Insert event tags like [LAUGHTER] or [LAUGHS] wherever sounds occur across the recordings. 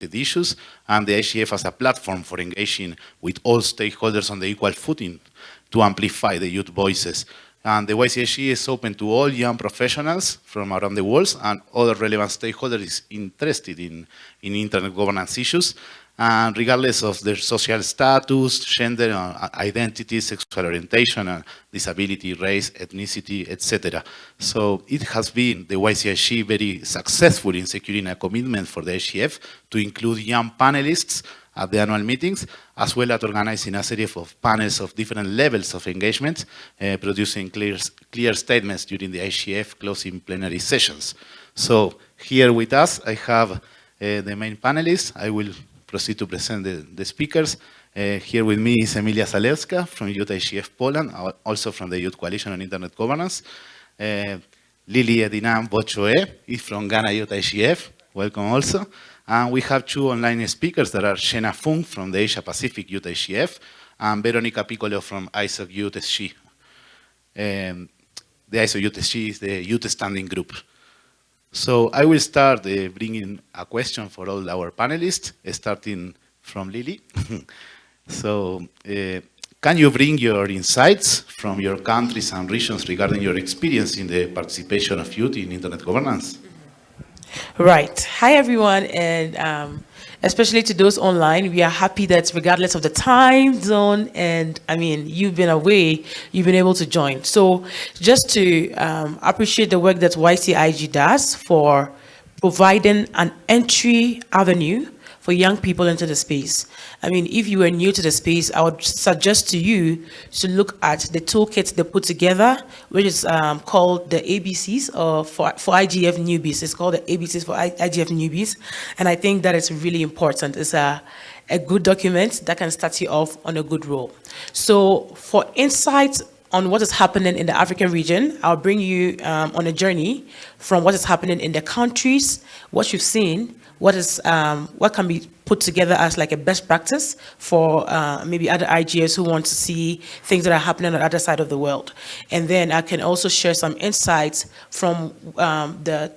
issues and the IGF as a platform for engaging with all stakeholders on the equal footing to amplify the youth voices. And the YCIG is open to all young professionals from around the world and other relevant stakeholders interested in, in internet governance issues and regardless of their social status, gender, uh, identity, sexual orientation, uh, disability, race, ethnicity, etc. So it has been the YCIG very successful in securing a commitment for the IGF to include young panelists at the annual meetings, as well as organizing a series of panels of different levels of engagement, uh, producing clear, clear statements during the IGF closing plenary sessions. So here with us, I have uh, the main panelists. I will proceed to present the, the speakers. Uh, here with me is Emilia Zalewska from Youth Poland, also from the Youth Coalition on Internet Governance. Uh, Lily Edinam Botsyoe is from Ghana Youth welcome also. And we have two online speakers that are Jenna Fung from the Asia Pacific Youth and Veronica Piccolo from ISOC Youth. Um, the ISOC Youth is the youth standing group. So I will start uh, bringing a question for all our panelists, starting from Lily. [LAUGHS] so uh, can you bring your insights from your countries and regions regarding your experience in the participation of youth in internet governance? Right. Hi, everyone. And um, especially to those online. We are happy that regardless of the time zone, and I mean, you've been away, you've been able to join. So just to um, appreciate the work that YCIG does for providing an entry avenue for young people into the space. I mean, if you are new to the space, I would suggest to you to look at the toolkit they put together, which is um, called the ABCs or for, for IGF newbies. It's called the ABCs for IGF newbies. And I think that is really important. It's a, a good document that can start you off on a good role. So for insights on what is happening in the African region. I'll bring you um, on a journey from what is happening in the countries, what you've seen, what is um, what can be put together as like a best practice for uh, maybe other IGS who want to see things that are happening on the other side of the world. And then I can also share some insights from um, the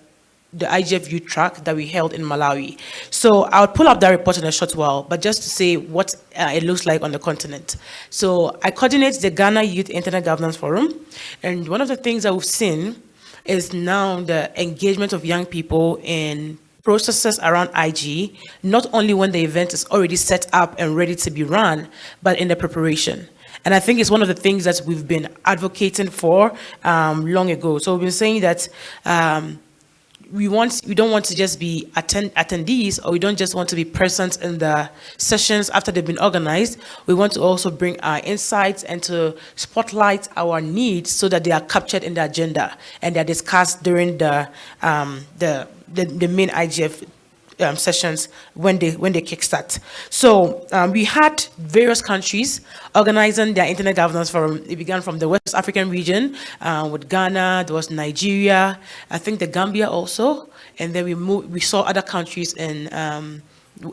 the IGF youth track that we held in Malawi. So I'll pull up that report in a short while, but just to say what uh, it looks like on the continent. So I coordinate the Ghana Youth Internet Governance Forum, and one of the things that we've seen is now the engagement of young people in processes around IG, not only when the event is already set up and ready to be run, but in the preparation. And I think it's one of the things that we've been advocating for um, long ago. So we've been saying that um, we want we don't want to just be attend attendees or we don't just want to be present in the sessions after they've been organized we want to also bring our insights and to spotlight our needs so that they are captured in the agenda and they're discussed during the um, the the, the main IGF um, sessions when they when they kickstart. So um, we had various countries organizing their internet governance forum. It began from the West African region uh, with Ghana. There was Nigeria. I think the Gambia also, and then we moved. We saw other countries in. Um,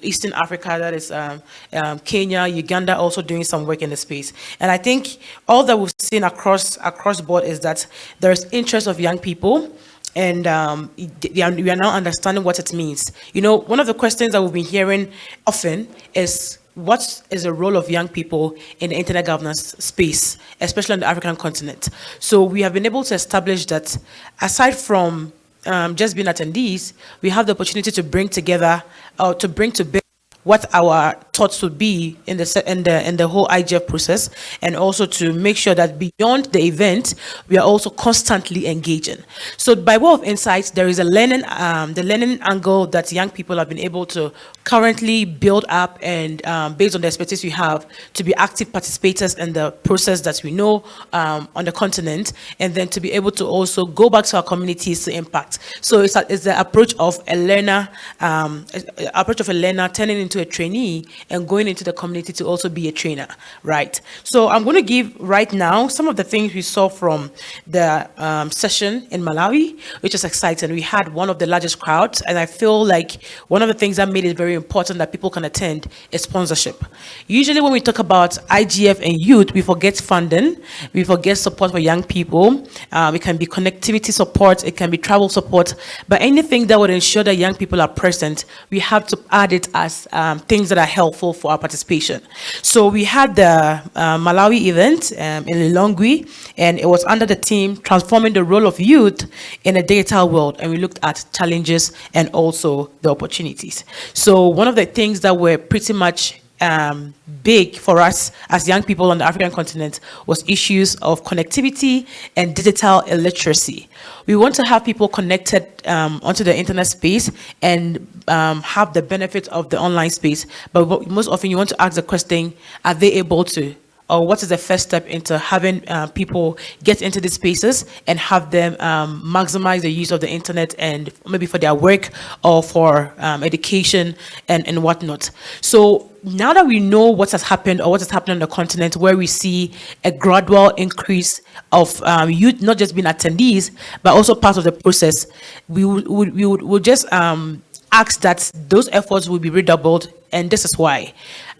Eastern Africa, that is um, um, Kenya, Uganda, also doing some work in the space. And I think all that we've seen across across board is that there is interest of young people and um, we are now understanding what it means. You know, one of the questions that we've been hearing often is what is the role of young people in the internet governance space, especially on the African continent? So we have been able to establish that aside from um, just being attendees, we have the opportunity to bring together, uh, to bring to bear what our thoughts would be in the in the in the whole IGF process, and also to make sure that beyond the event, we are also constantly engaging. So, by way of insights, there is a learning um, the learning angle that young people have been able to currently build up, and um, based on the expertise we have, to be active participators in the process that we know um, on the continent, and then to be able to also go back to our communities to impact. So, it's, a, it's the approach of a learner, um, approach of a learner turning into a trainee and going into the community to also be a trainer, right? So I'm going to give right now some of the things we saw from the um, session in Malawi, which is exciting. We had one of the largest crowds, and I feel like one of the things that made it very important that people can attend is sponsorship. Usually when we talk about IGF and youth, we forget funding, we forget support for young people, um, it can be connectivity support, it can be travel support, but anything that would ensure that young people are present, we have to add it as um, things that are helpful for our participation. So we had the uh, Malawi event um, in Lilongwe, and it was under the theme transforming the role of youth in a digital world, and we looked at challenges and also the opportunities. So one of the things that were pretty much um, big for us as young people on the African continent was issues of connectivity and digital illiteracy. We want to have people connected um, onto the internet space and um, have the benefit of the online space, but most often you want to ask the question, are they able to or what is the first step into having uh, people get into these spaces and have them um, maximize the use of the internet and maybe for their work or for um, education and, and whatnot. So now that we know what has happened or what has happened on the continent where we see a gradual increase of um, youth not just being attendees but also part of the process we would we would, would just um, ask that those efforts will be redoubled. And this is why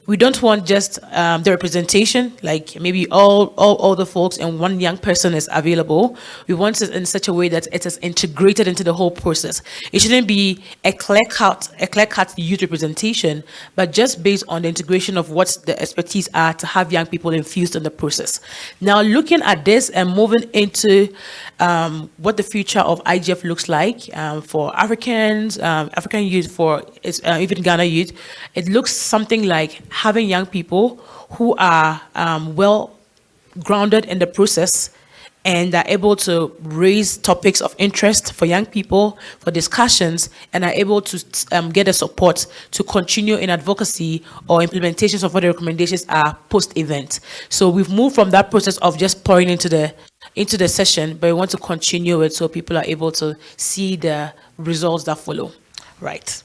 we don't want just um, the representation, like maybe all, all, the folks and one young person is available. We want it in such a way that it is integrated into the whole process. It shouldn't be a clear-cut a clear-cut youth representation, but just based on the integration of what the expertise are to have young people infused in the process. Now, looking at this and moving into um, what the future of IGF looks like um, for Africans, um, African youth, for uh, even Ghana youth, it looks something like having young people who are um, well grounded in the process and are able to raise topics of interest for young people for discussions and are able to um, get the support to continue in advocacy or implementations of what the recommendations are post-event. So we've moved from that process of just pouring into the into the session, but we want to continue it so people are able to see the results that follow. Right.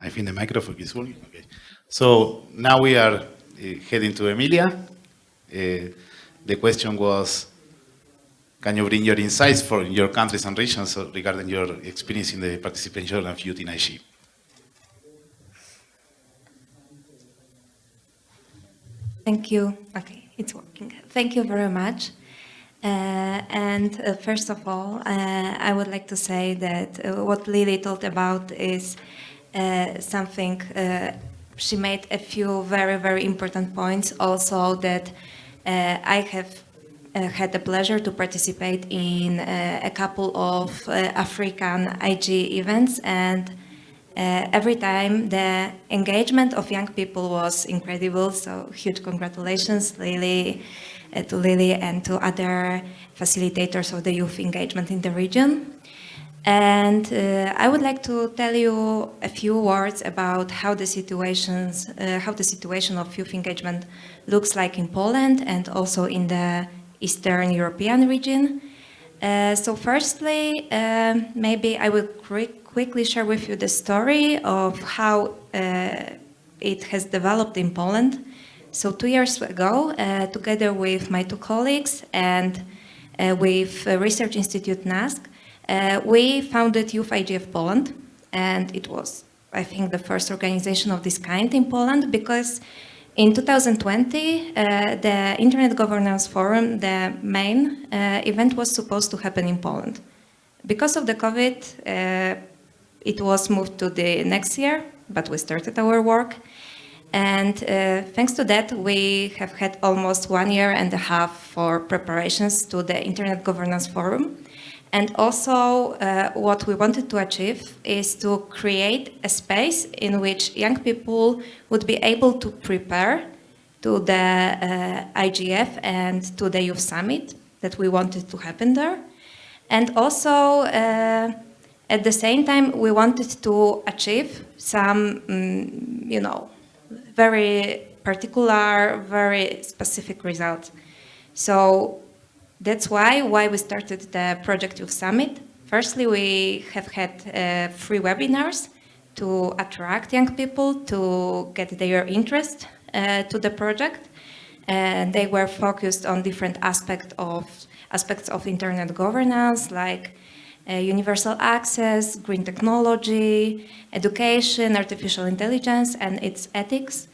I think the microphone is working. Okay. So now we are uh, heading to Emilia. Uh, the question was, can you bring your insights for your countries and regions regarding your experience in the participation of youth in IG? Thank you. Okay, it's working. Thank you very much. Uh, and uh, first of all, uh, I would like to say that uh, what Lily told about is uh, something, uh, she made a few very, very important points also that I have had the pleasure to participate in a couple of African IG events and uh, every time the engagement of young people was incredible, so huge congratulations Lily, uh, to Lily and to other facilitators of the youth engagement in the region. And uh, I would like to tell you a few words about how the situations, uh, how the situation of youth engagement looks like in Poland and also in the Eastern European region. Uh, so firstly, uh, maybe I will quickly share with you the story of how uh, it has developed in Poland. So two years ago, uh, together with my two colleagues and with Research Institute NASK, uh, we founded Youth IGF Poland, and it was, I think, the first organization of this kind in Poland because in 2020, uh, the Internet Governance Forum, the main uh, event was supposed to happen in Poland. Because of the COVID, uh, it was moved to the next year, but we started our work. And uh, thanks to that, we have had almost one year and a half for preparations to the Internet Governance Forum. And also uh, what we wanted to achieve is to create a space in which young people would be able to prepare to the uh, IGF and to the Youth Summit that we wanted to happen there. And also, uh, at the same time, we wanted to achieve some, um, you know, very particular, very specific results. So that's why, why we started the Project Youth Summit. Firstly, we have had uh, free webinars to attract young people to get their interest uh, to the project. And they were focused on different aspect of, aspects of internet governance, like uh, universal access, green technology, education, artificial intelligence, and its ethics.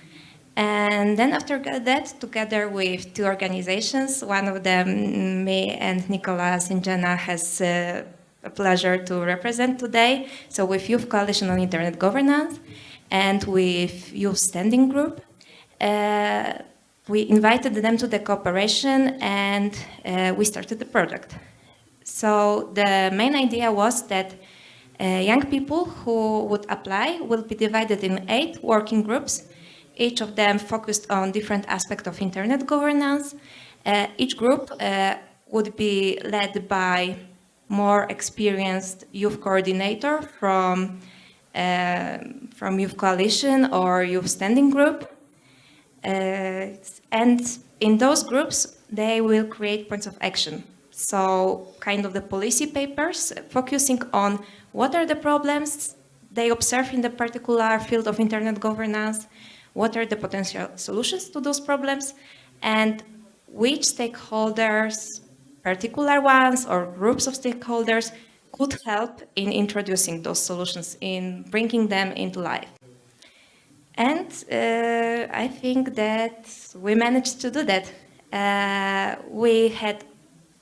And then after that, together with two organizations, one of them, me and Nicolas Sinjana has uh, a pleasure to represent today. So with Youth Coalition on Internet Governance and with Youth Standing Group, uh, we invited them to the cooperation and uh, we started the project. So the main idea was that uh, young people who would apply will be divided in eight working groups, each of them focused on different aspects of internet governance. Uh, each group uh, would be led by more experienced youth coordinator from, uh, from Youth Coalition or Youth Standing Group. Uh, and in those groups, they will create points of action. So kind of the policy papers focusing on what are the problems they observe in the particular field of internet governance, what are the potential solutions to those problems, and which stakeholders particular ones or groups of stakeholders could help in introducing those solutions, in bringing them into life. And uh, I think that we managed to do that. Uh, we had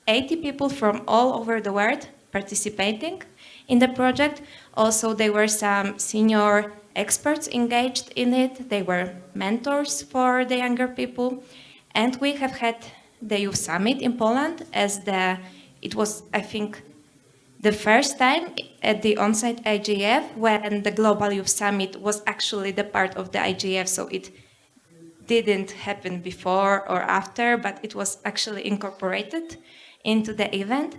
80 people from all over the world participating in the project. Also, there were some senior experts engaged in it. They were mentors for the younger people. And we have had the Youth Summit in Poland as the, it was, I think, the first time at the on-site IGF when the Global Youth Summit was actually the part of the IGF, so it didn't happen before or after, but it was actually incorporated into the event.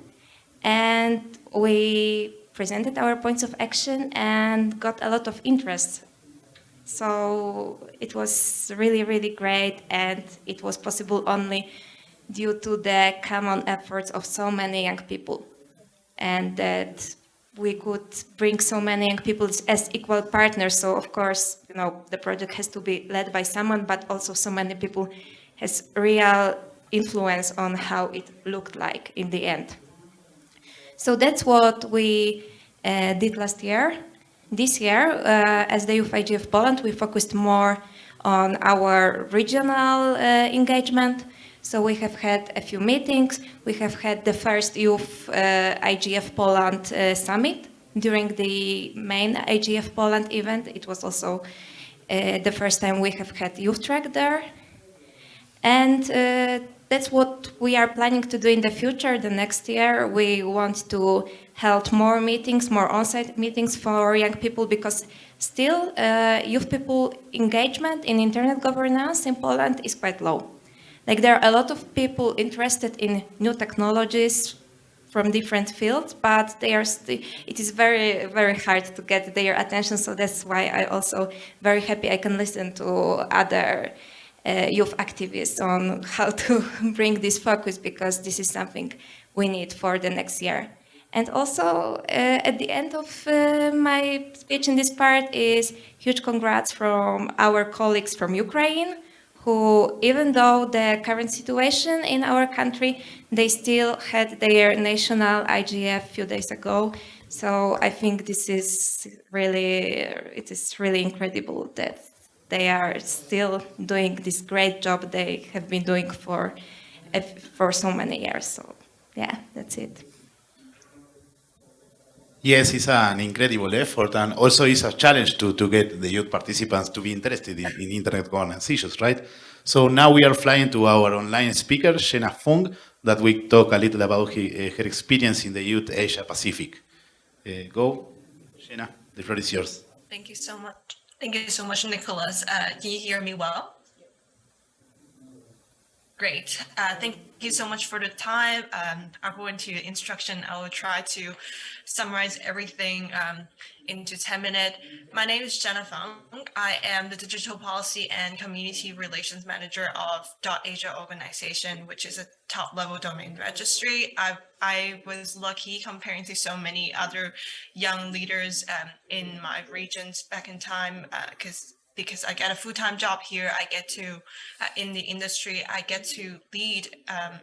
And we presented our points of action and got a lot of interest. So it was really, really great and it was possible only due to the common efforts of so many young people and that we could bring so many young people as equal partners. So of course, you know, the project has to be led by someone, but also so many people has real influence on how it looked like in the end. So that's what we uh, did last year. This year, uh, as the Youth IGF Poland, we focused more on our regional uh, engagement. So we have had a few meetings. We have had the first Youth uh, IGF Poland uh, Summit during the main IGF Poland event. It was also uh, the first time we have had Youth Track there. And uh, that's what we are planning to do in the future. The next year, we want to hold more meetings, more on-site meetings for young people because still uh, youth people engagement in internet governance in Poland is quite low. Like there are a lot of people interested in new technologies from different fields, but they are it is very, very hard to get their attention. So that's why I also very happy I can listen to other uh, youth activists on how to [LAUGHS] bring this focus because this is something we need for the next year. And also, uh, at the end of uh, my speech in this part is huge congrats from our colleagues from Ukraine, who, even though the current situation in our country, they still had their national IGF a few days ago. So I think this is really, it is really incredible that they are still doing this great job they have been doing for, for so many years. So yeah, that's it. Yes, it's an incredible effort and also it's a challenge to, to get the youth participants to be interested in, in internet governance issues, right? So now we are flying to our online speaker, Jenna Fung, that we talk a little about he, uh, her experience in the youth Asia Pacific. Uh, go, Jenna, the floor is yours. Thank you so much. Thank you so much, Nicholas. Uh, can you hear me well? Great. Uh, thank you so much for the time. Um, I'll go into instruction. I will try to summarize everything um, into 10 minutes. My name is Jenna Fung. I am the Digital Policy and Community Relations Manager of .Asia organization, which is a top level domain registry. I, I was lucky comparing to so many other young leaders um, in my regions back in time because uh, because I get a full-time job here. I get to, uh, in the industry, I get to lead um,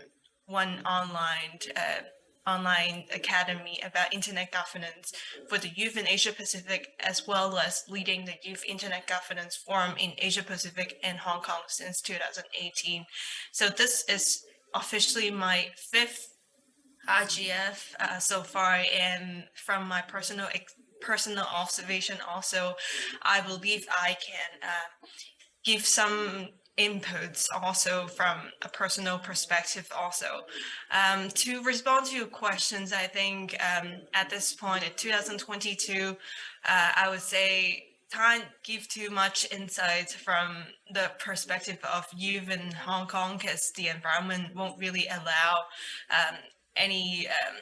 one online uh, online academy about internet governance for the youth in Asia Pacific, as well as leading the Youth Internet Governance Forum in Asia Pacific and Hong Kong since 2018. So this is officially my fifth IGF uh, so far, and from my personal personal observation also, I believe I can uh, give some inputs also from a personal perspective also. Um, to respond to your questions, I think um, at this point in 2022, uh, I would say can't give too much insight from the perspective of youth in Hong Kong because the environment won't really allow um, any um,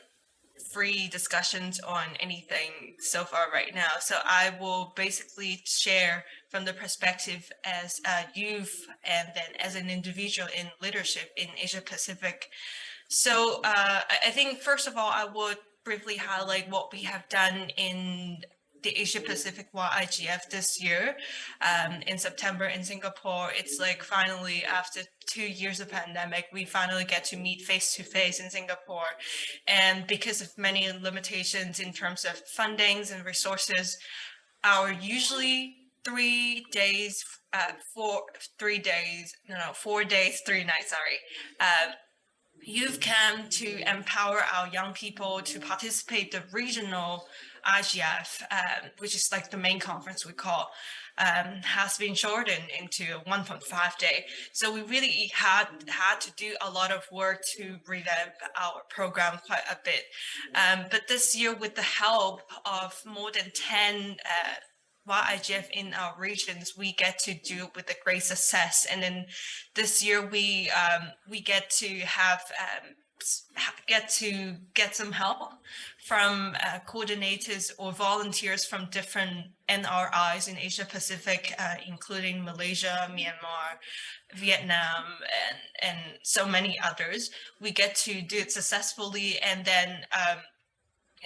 free discussions on anything so far right now. So I will basically share from the perspective as a youth and then as an individual in leadership in Asia Pacific. So uh, I think first of all, I would briefly highlight what we have done in the Asia Pacific YIGF this year um, in September in Singapore. It's like finally after two years of pandemic, we finally get to meet face to face in Singapore. And because of many limitations in terms of fundings and resources, our usually three days, uh, four, three days, no, no, four days, three nights, sorry, uh, youth camp to empower our young people to participate the regional IGF, um, which is like the main conference we call, um, has been shortened into a 1.5 day. So we really had had to do a lot of work to revamp our program quite a bit. Um, but this year, with the help of more than 10 uh, YIGF in our regions, we get to do it with a great success. And then this year, we um, we get to have um, get to get some help from uh, coordinators or volunteers from different NRIs in Asia Pacific, uh, including Malaysia, Myanmar, Vietnam, and, and so many others. We get to do it successfully and then um,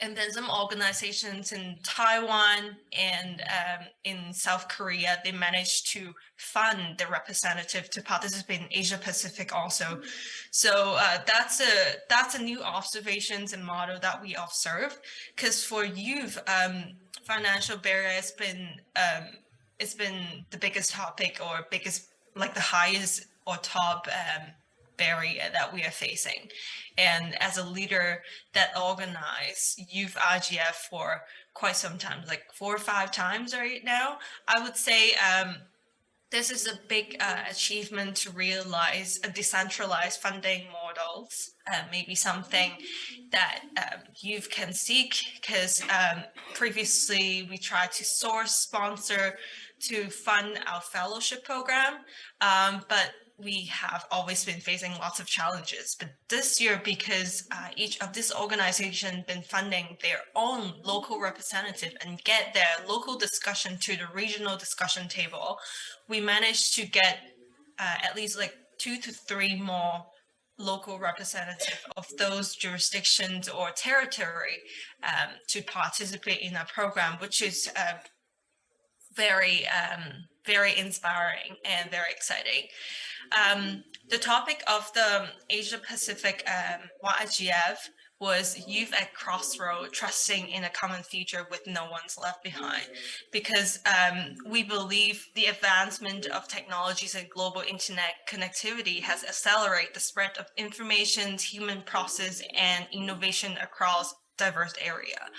and then some organizations in Taiwan and um, in South Korea, they managed to fund the representative to participate in Asia Pacific also. So uh, that's a that's a new observations and model that we observe. Because for youth, um, financial barrier has been um, it's been the biggest topic or biggest like the highest or top um, barrier that we are facing. And as a leader that organized youth IGF for quite some time, like four or five times right now, I would say um, this is a big uh, achievement to realize a decentralized funding models, uh, maybe something that um, youth can seek because um, previously we tried to source sponsor to fund our fellowship program, um, but we have always been facing lots of challenges. But this year, because uh, each of this organization been funding their own local representative and get their local discussion to the regional discussion table, we managed to get uh, at least like two to three more local representative of those jurisdictions or territory um, to participate in our program, which is uh, very um, very inspiring and very exciting. Um, the topic of the Asia Pacific um, was youth at crossroad trusting in a common future with no one's left behind because um, we believe the advancement of technologies and global internet connectivity has accelerated the spread of information human process and innovation across diverse area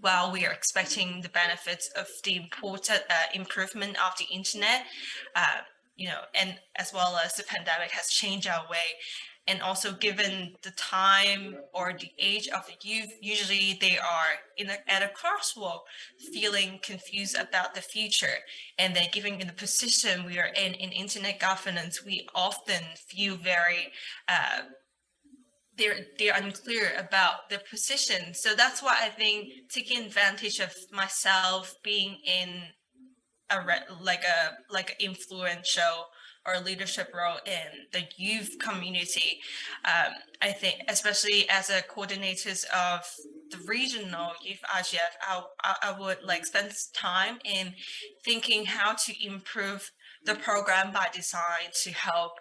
while we are expecting the benefits of the important uh, improvement of the internet, uh, you know, and as well as the pandemic has changed our way, and also given the time or the age of the youth, usually they are in a, at a crosswalk, feeling confused about the future. And then given in the position we are in, in internet governance, we often feel very, uh, they're they're unclear about their position. So that's why I think taking advantage of myself being in a like a like an influential or leadership role in the youth community. Um, I think, especially as a coordinators of the regional youth IGF, I, I, I would like spend time in thinking how to improve the program by design to help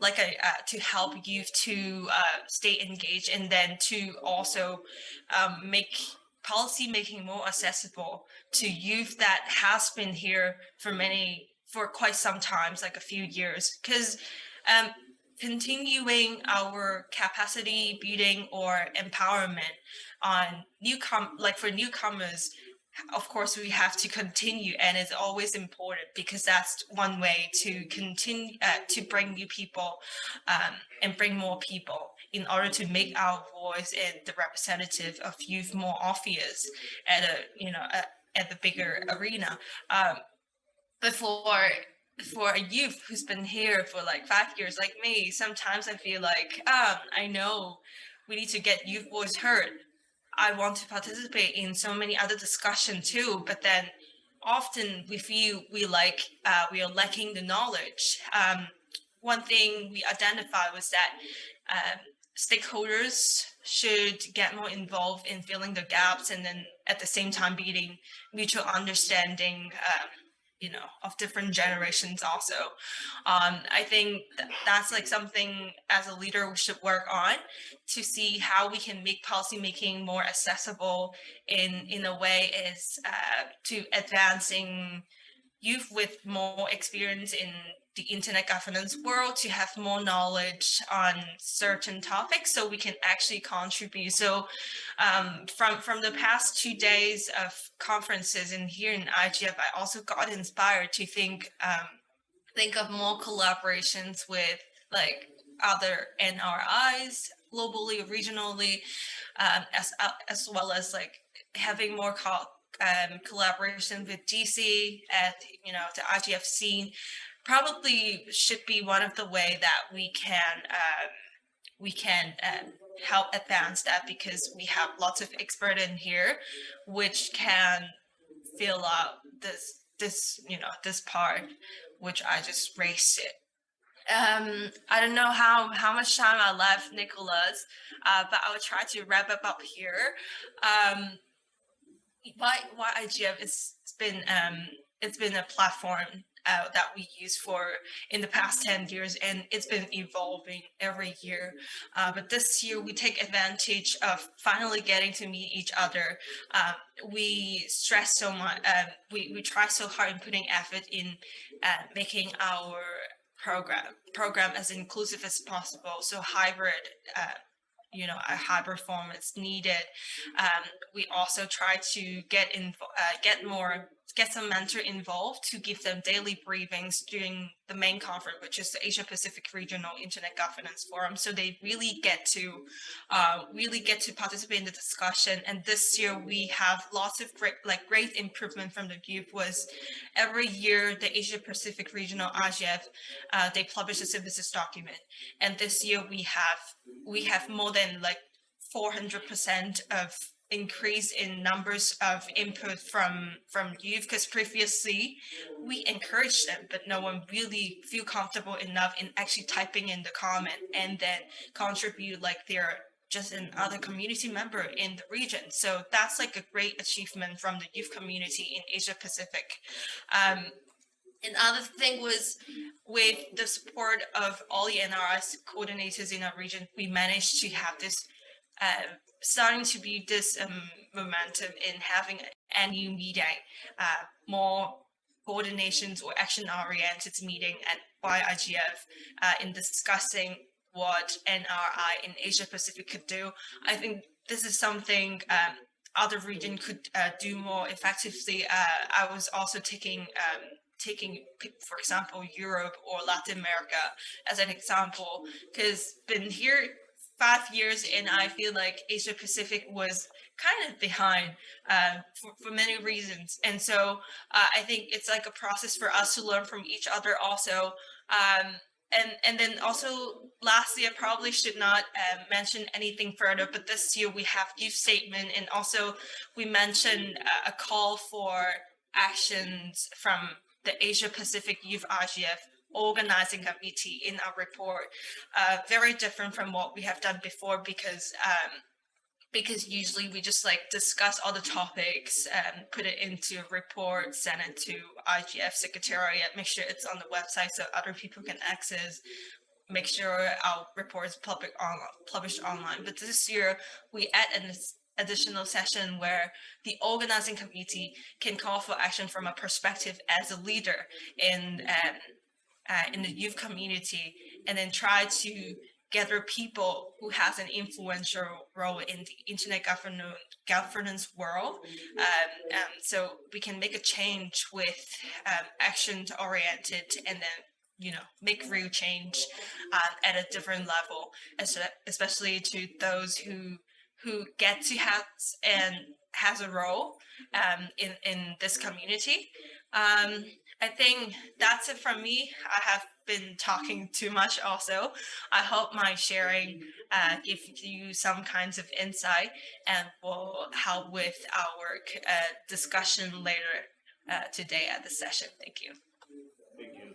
like a uh, to help youth to uh, stay engaged and then to also um, make policy making more accessible to youth that has been here for many for quite some times like a few years. Because um, continuing our capacity building or empowerment on newcom like for newcomers of course we have to continue and it's always important because that's one way to continue uh, to bring new people um, and bring more people in order to make our voice and the representative of youth more obvious at a you know at, at the bigger arena. Um, for for a youth who's been here for like five years like me sometimes i feel like um, i know we need to get youth voice heard I want to participate in so many other discussion too, but then often we feel we like uh, we are lacking the knowledge. Um, one thing we identified was that um, stakeholders should get more involved in filling the gaps and then at the same time building mutual understanding um, you know of different generations also. Um, i think th that's like something as a leader we should work on to see how we can make policy making more accessible in in a way is uh, to advancing youth with more experience in the internet governance world to have more knowledge on certain topics so we can actually contribute. So um, from, from the past two days of conferences in here in IGF, I also got inspired to think, um, think of more collaborations with like other NRIs globally, regionally, um, as, uh, as well as like having more um, collaboration with DC at, you know, the IGF scene probably should be one of the way that we can um, we can um, help advance that because we have lots of expert in here which can fill out this this you know this part which I just raised it. Um, I don't know how how much time I left, Nicholas, uh, but I will try to wrap up up here. Um, why why IGF? It's been um, it's been a platform uh, that we use for in the past 10 years and it's been evolving every year uh, but this year we take advantage of finally getting to meet each other uh, we stress so much um, we, we try so hard in putting effort in uh, making our program program as inclusive as possible so hybrid uh, you know a high performance needed um, we also try to get in uh, get more get some mentor involved to give them daily briefings during the main conference, which is the Asia Pacific Regional Internet Governance Forum. So they really get to uh, really get to participate in the discussion. And this year we have lots of great, like great improvement from the group was every year the Asia Pacific Regional IGF, uh, they publish a synthesis document. And this year we have, we have more than like 400% of increase in numbers of input from from youth because previously we encouraged them but no one really feel comfortable enough in actually typing in the comment and then contribute like they're just another community member in the region. So that's like a great achievement from the youth community in asia pacific. Um, Another thing was with the support of all the NRS coordinators in our region, we managed to have this uh, starting to be this um, momentum in having an annual meeting, uh, more coordinations or action-oriented meeting at YIGF uh, in discussing what NRI in Asia Pacific could do. I think this is something um, other region could uh, do more effectively. Uh, I was also taking um, taking, for example, Europe or Latin America as an example, because been here five years and I feel like Asia Pacific was kind of behind uh, for, for many reasons. And so uh, I think it's like a process for us to learn from each other also. Um, and and then also lastly, I probably should not uh, mention anything further, but this year we have youth statement and also we mentioned a call for actions from the Asia Pacific Youth IGF organizing committee in our report. Uh, very different from what we have done before because um, because usually we just like discuss all the topics and put it into a report, send it to IGF Secretariat, make sure it's on the website so other people can access, make sure our report is public on, published online. But this year we add an additional session where the organizing committee can call for action from a perspective as a leader in um, uh, in the youth community and then try to gather people who has an influential role in the internet governance world. Um, um, so we can make a change with um, action oriented and then you know make real change uh, at a different level, especially to those who who get to have and has a role um, in in this community. Um, I think that's it from me. I have been talking too much also. I hope my sharing uh, gives you some kinds of insight and will help with our uh, discussion later uh, today at the session. Thank you. Thank you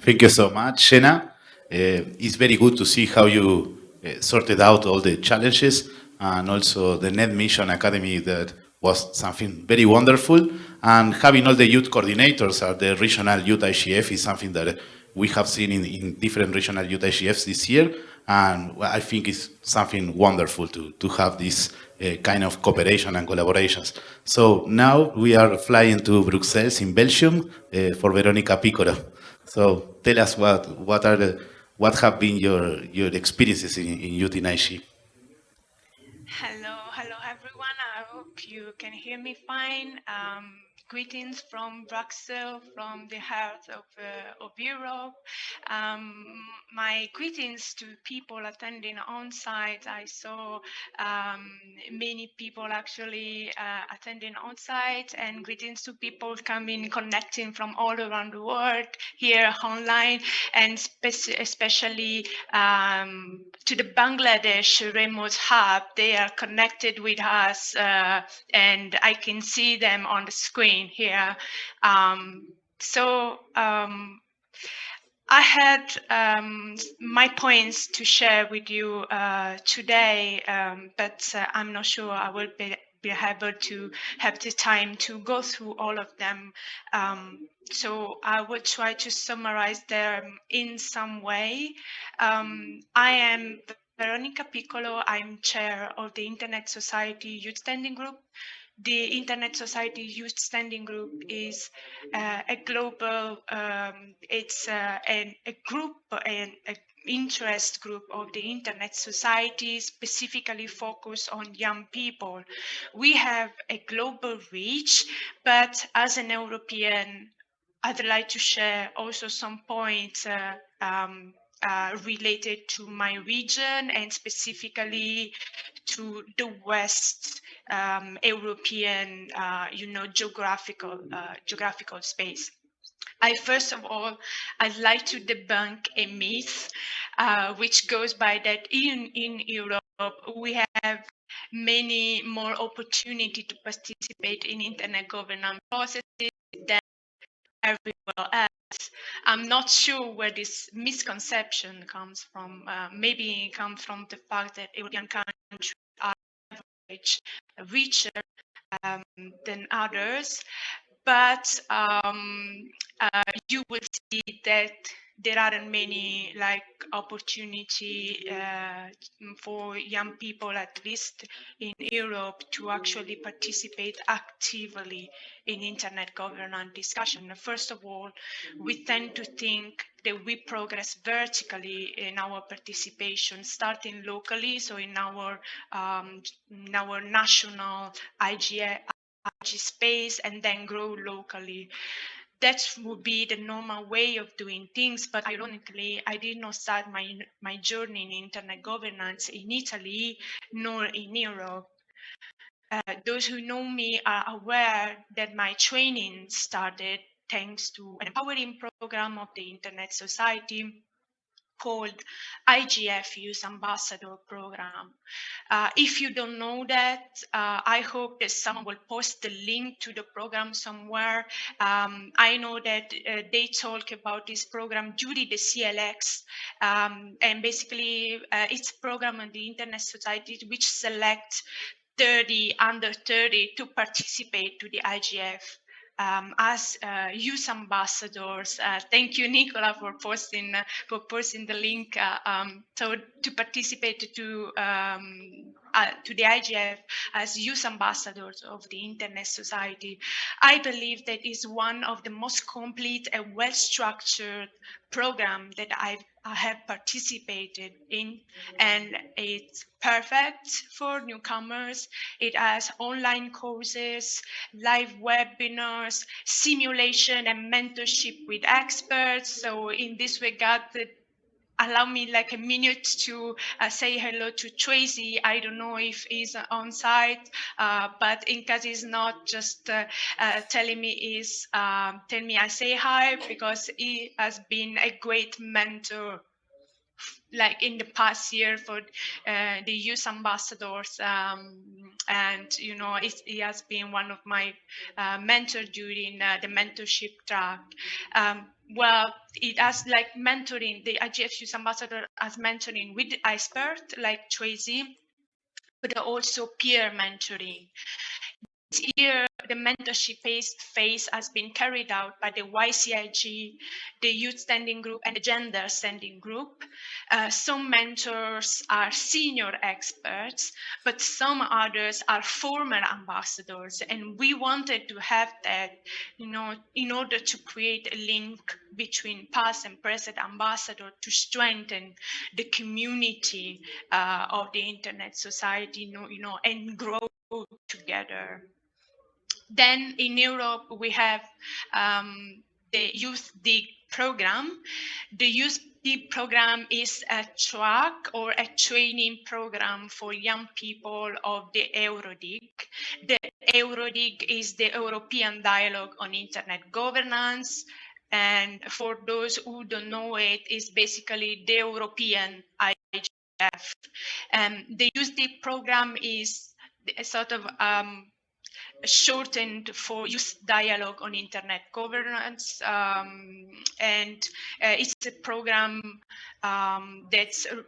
Thank you so much, Jenna. Uh, it's very good to see how you sorted out all the challenges and also the Net Mission Academy that was something very wonderful. And having all the youth coordinators at the regional youth IGF is something that we have seen in, in different regional youth IGFs this year. And I think it's something wonderful to, to have this uh, kind of cooperation and collaborations. So now we are flying to Brussels in Belgium uh, for Veronica Piccolo. So tell us what, what are the, what have been your, your experiences in, in IG? Hello, hello everyone. I hope you can hear me fine. Um, greetings from Brussels, from the heart of, uh, of Europe. Um, my greetings to people attending on site. I saw um, many people actually uh, attending on site and greetings to people coming, connecting from all around the world here online and spe especially um, to the Bangladesh remote hub. They are connected with us uh, and I can see them on the screen here. Um, so um, I had um, my points to share with you uh, today, um, but uh, I'm not sure I will be, be, able to have the time to go through all of them. Um, so I will try to summarize them in some way. Um, I am Veronica Piccolo. I'm chair of the Internet Society Youth Standing Group the Internet Society Youth Standing Group is uh, a global, um, it's uh, an, a group and a interest group of the Internet Society specifically focused on young people. We have a global reach, but as an European, I'd like to share also some points uh, um, uh, related to my region and specifically to the West um, European, uh, you know, geographical uh, geographical space. I first of all, I'd like to debunk a myth, uh, which goes by that in in Europe we have many more opportunity to participate in internet governance processes everywhere else. I'm not sure where this misconception comes from. Uh, maybe it comes from the fact that European countries are average richer um, than others, but um, uh, you will see that there aren't many like opportunity uh, for young people, at least in Europe, to actually participate actively in internet governance discussion. First of all, we tend to think that we progress vertically in our participation, starting locally, so in our um, in our national IGA, IG space, and then grow locally. That would be the normal way of doing things. But ironically, I did not start my my journey in internet governance in Italy nor in Europe. Uh, those who know me are aware that my training started thanks to an empowering program of the Internet Society called IGF Youth Ambassador Program. Uh, if you don't know that, uh, I hope that someone will post the link to the program somewhere. Um, I know that uh, they talk about this program during the CLX, um, and basically uh, it's a program on the Internet Society which select 30 under 30 to participate to the IGF um, as uh, youth ambassadors. Uh, thank you, Nicola, for posting for posting the link. Uh, um, so to participate to um, uh, to the IGF as youth ambassadors of the Internet Society, I believe that is one of the most complete and well-structured program that I've, I have participated in, and it's perfect for newcomers. It has online courses, live webinars, simulation and mentorship with experts. So in this regard, allow me like a minute to uh, say hello to Tracy. I don't know if he's on site, uh, but in case he's not, just uh, uh telling me is um, tell me I say hi because he has been a great mentor like in the past year for uh, the youth ambassadors um, and you know he has been one of my uh, mentors during uh, the mentorship track. Um, well it has like mentoring the IGF youth ambassador as mentoring with expert like Tracy but also peer mentoring this year, the mentorship phase, has been carried out by the YCIG, the Youth Standing Group, and the Gender Standing Group. Uh, some mentors are senior experts, but some others are former ambassadors. And we wanted to have that, you know, in order to create a link between past and present ambassador to strengthen the community uh, of the internet society, you know, you know and grow together. Then in Europe, we have um, the Youth Dig program. The Youth Dig program is a track or a training program for young people of the Eurodig. The Eurodig is the European Dialogue on Internet Governance. And for those who don't know it, is basically the European IGF. Um, the Dig program is a sort of um, shortened for youth dialogue on internet governance um, and uh, it's a program um, that's uh,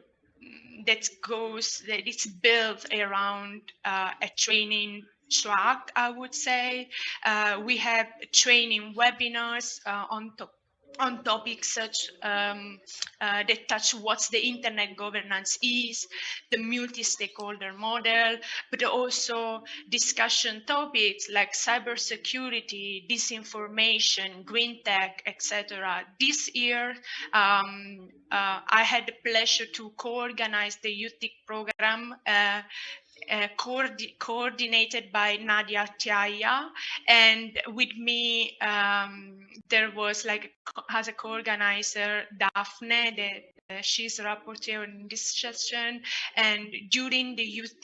that goes that it's built around uh, a training track i would say. Uh, we have training webinars uh, on top on topics such um, uh, that touch what the internet governance is, the multi-stakeholder model, but also discussion topics like cybersecurity, disinformation, green tech, etc. This year, um, uh, I had the pleasure to co-organize the Youth Dig program uh, uh, coordinated by Nadia Tjahja. And with me, um, there was like as a co-organizer, Daphne, the, uh, she's a rapporteur in this session. And during the Youth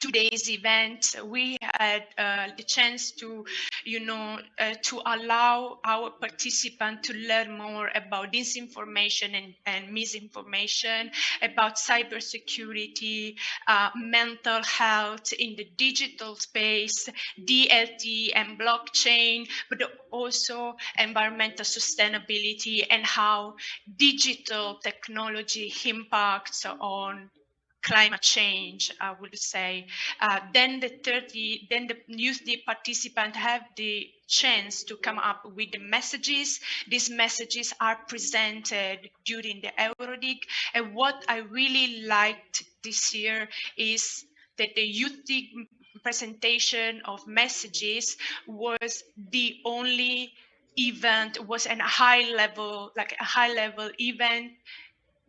today's event, we had uh, the chance to, you know, uh, to allow our participants to learn more about disinformation and, and misinformation, about cybersecurity, uh, mental health in the digital space, DLT and blockchain, but also environmental sustainability and how digital technology impacts on climate change, I would say. Uh, then the 30, then the youth the participant have the chance to come up with the messages. These messages are presented during the Eurodig. And what I really liked this year is that the youth presentation of messages was the only event was a high level like a high level event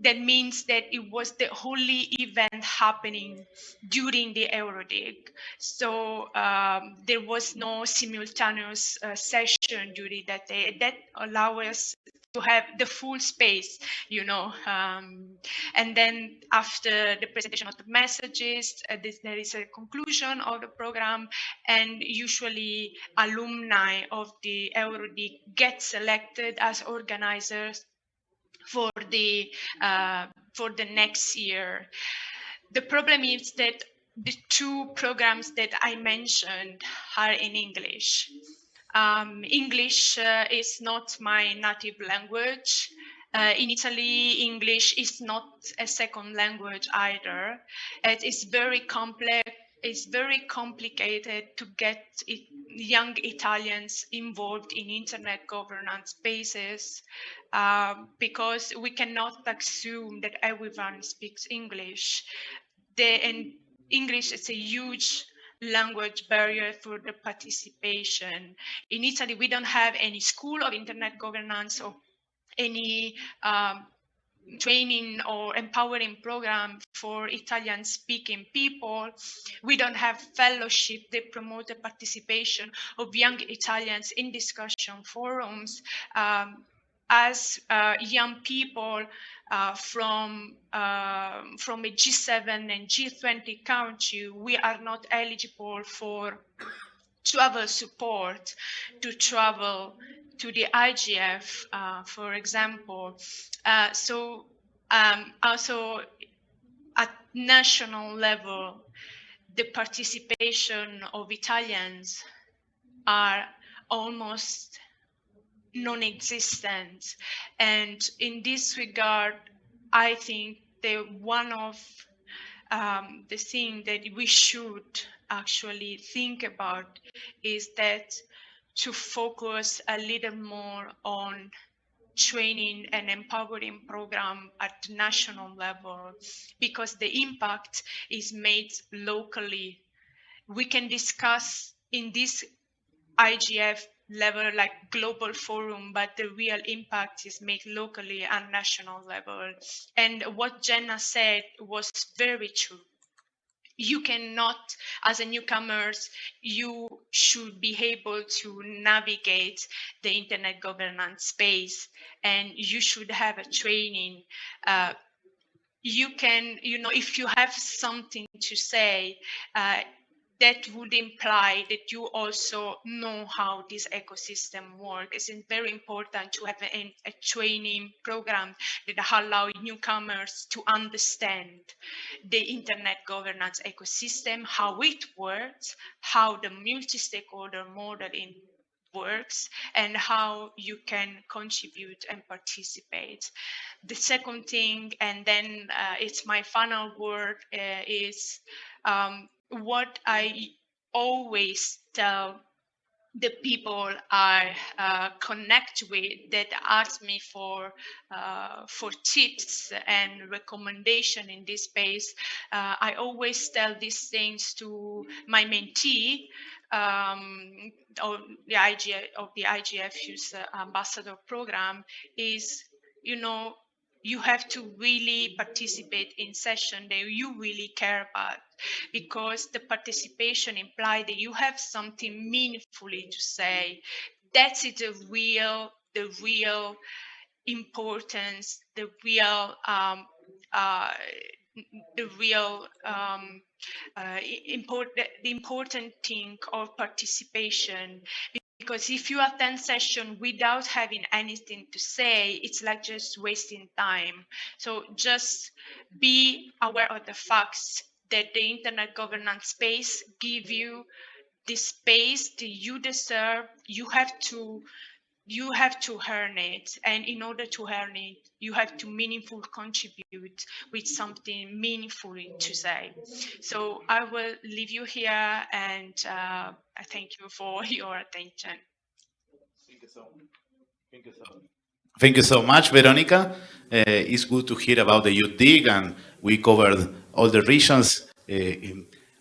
that means that it was the only event happening during the Eurodig. So um, there was no simultaneous uh, session during that day. That allowed us to have the full space, you know. Um, and then after the presentation of the messages, uh, this, there is a conclusion of the program, and usually alumni of the Eurodig get selected as organizers for the uh, for the next year. The problem is that the two programs that I mentioned are in English. Um, English uh, is not my native language. Uh, in Italy, English is not a second language either. It is very complex. It's very complicated to get it, young Italians involved in internet governance spaces uh, because we cannot assume that everyone speaks English. The, and English is a huge language barrier for the participation. In Italy, we don't have any school of internet governance or any um, training or empowering program for Italian speaking people. We don't have fellowship that promote the participation of young Italians in discussion forums. Um, as uh, young people uh, from uh, from a G7 and G20 country, we are not eligible for travel support to travel to the IGF, uh, for example. Uh, so um, also at national level, the participation of Italians are almost non-existent. And in this regard, I think that one of um, the thing that we should actually think about is that to focus a little more on training and empowering program at national level because the impact is made locally. We can discuss in this IGF level like global forum but the real impact is made locally and national level and what jenna said was very true you cannot as a newcomers you should be able to navigate the internet governance space and you should have a training uh, you can you know if you have something to say uh, that would imply that you also know how this ecosystem works. It's very important to have a, a training program that allow newcomers to understand the internet governance ecosystem, how it works, how the multi-stakeholder model in works and how you can contribute and participate. The second thing, and then uh, it's my final word, uh, is um, what I always tell the people I uh, connect with that ask me for uh, for tips and recommendation in this space. Uh, I always tell these things to my mentee um, or the IGF of the IGF Youth Ambassador Program is you know you have to really participate in session that you really care about because the participation implies that you have something meaningfully to say. That's it the real the real importance the real um, uh, the real um, uh, important the important thing of participation because if you attend session without having anything to say it's like just wasting time. So just be aware of the facts that the internet governance space give you the space that you deserve. You have to you have to earn it and in order to earn it you have to meaningful contribute with something meaningful to say so i will leave you here and uh, i thank you for [LAUGHS] your attention thank you so thank you so Thank you so much, Veronica. Uh, it's good to hear about the Youth Dig, and we covered all the regions. Uh,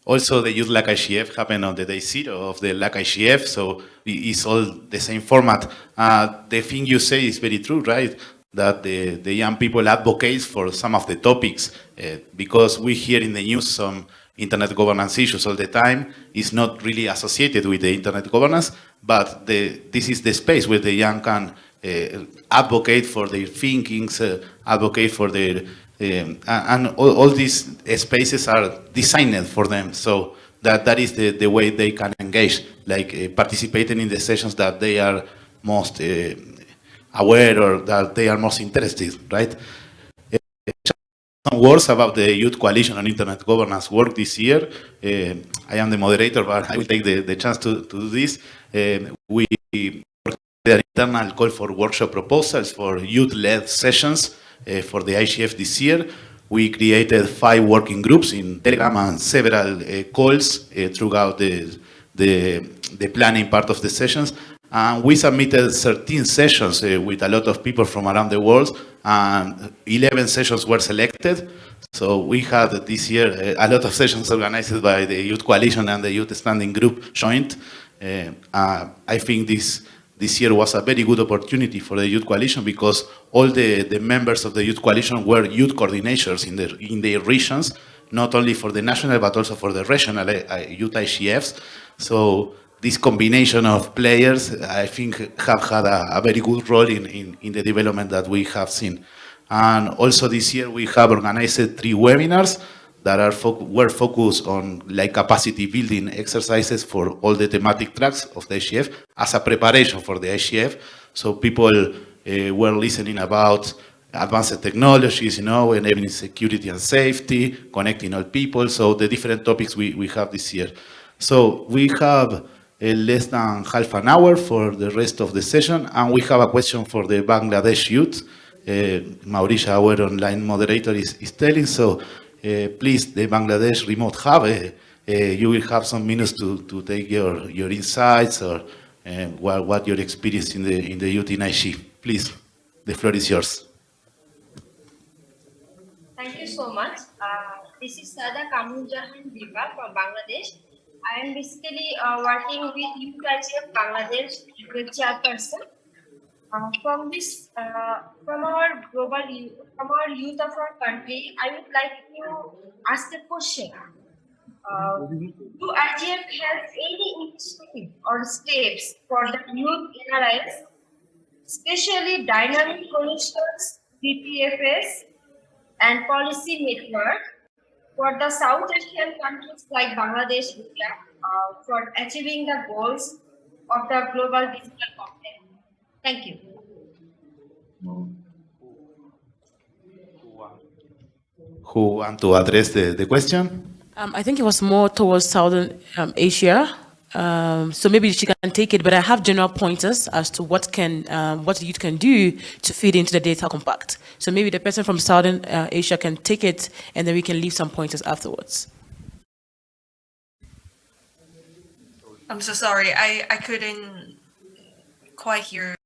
also, the Youth LAC IGF happened on the day zero of the LAC IGF, so it's all the same format. Uh, the thing you say is very true, right? that the, the young people advocate for some of the topics uh, because we hear in the news some internet governance issues all the time. It's not really associated with the internet governance, but the, this is the space where the young can uh, advocate for their thinkings, uh, advocate for their, um, and all, all these spaces are designed for them. So that, that is the, the way they can engage, like uh, participating in the sessions that they are most uh, aware or that they are most interested, right? Uh, some words about the Youth Coalition on Internet Governance work this year. Uh, I am the moderator, but I will take the, the chance to, to do this. Um, we an internal call for workshop proposals for youth-led sessions for the IGF this year. We created five working groups in Telegram and several uh, calls uh, throughout the, the, the planning part of the sessions. And we submitted 13 sessions uh, with a lot of people from around the world, and 11 sessions were selected. So we had this year uh, a lot of sessions organized by the Youth Coalition and the Youth Standing Group joint. Uh, I think this this year was a very good opportunity for the Youth Coalition because all the, the members of the Youth Coalition were youth coordinators in, the, in their regions, not only for the national but also for the regional uh, youth IGFs. So this combination of players, I think, have had a, a very good role in, in, in, the development that we have seen. And also this year we have organized three webinars that are were focused on like capacity building exercises for all the thematic tracks of the IGF as a preparation for the IGF. So people uh, were listening about advanced technologies, you know, enabling security and safety, connecting all people. So the different topics we, we have this year. So we have uh, less than half an hour for the rest of the session. And we have a question for the Bangladesh youth. Uh, Mauricia, our online moderator, is, is telling. So please, the Bangladesh remote hub, uh, uh, you will have some minutes to, to take your, your insights or what, what your experience in the, in the youth in IG. Please, the floor is yours. Thank you so much. Uh, this is Sada Kamuljahan Diba from Bangladesh. I am basically uh, working with UKIGF Bangladesh, the chairperson. Uh, from this, uh, from our global, youth, from our youth of our country, I would like to ask a question. Uh, do IGF have any initiative or steps for the youth NRIs, especially dynamic coalitions, BPFS, and policy network for the South Asian countries like Bangladesh, India, uh, for achieving the goals of the global digital compact. Thank you. Who want to address the, the question? Um, I think it was more towards Southern um, Asia. Um, so maybe she can take it, but I have general pointers as to what can um, what youth can do to feed into the data compact. So maybe the person from Southern uh, Asia can take it, and then we can leave some pointers afterwards. I'm so sorry. I, I couldn't quite hear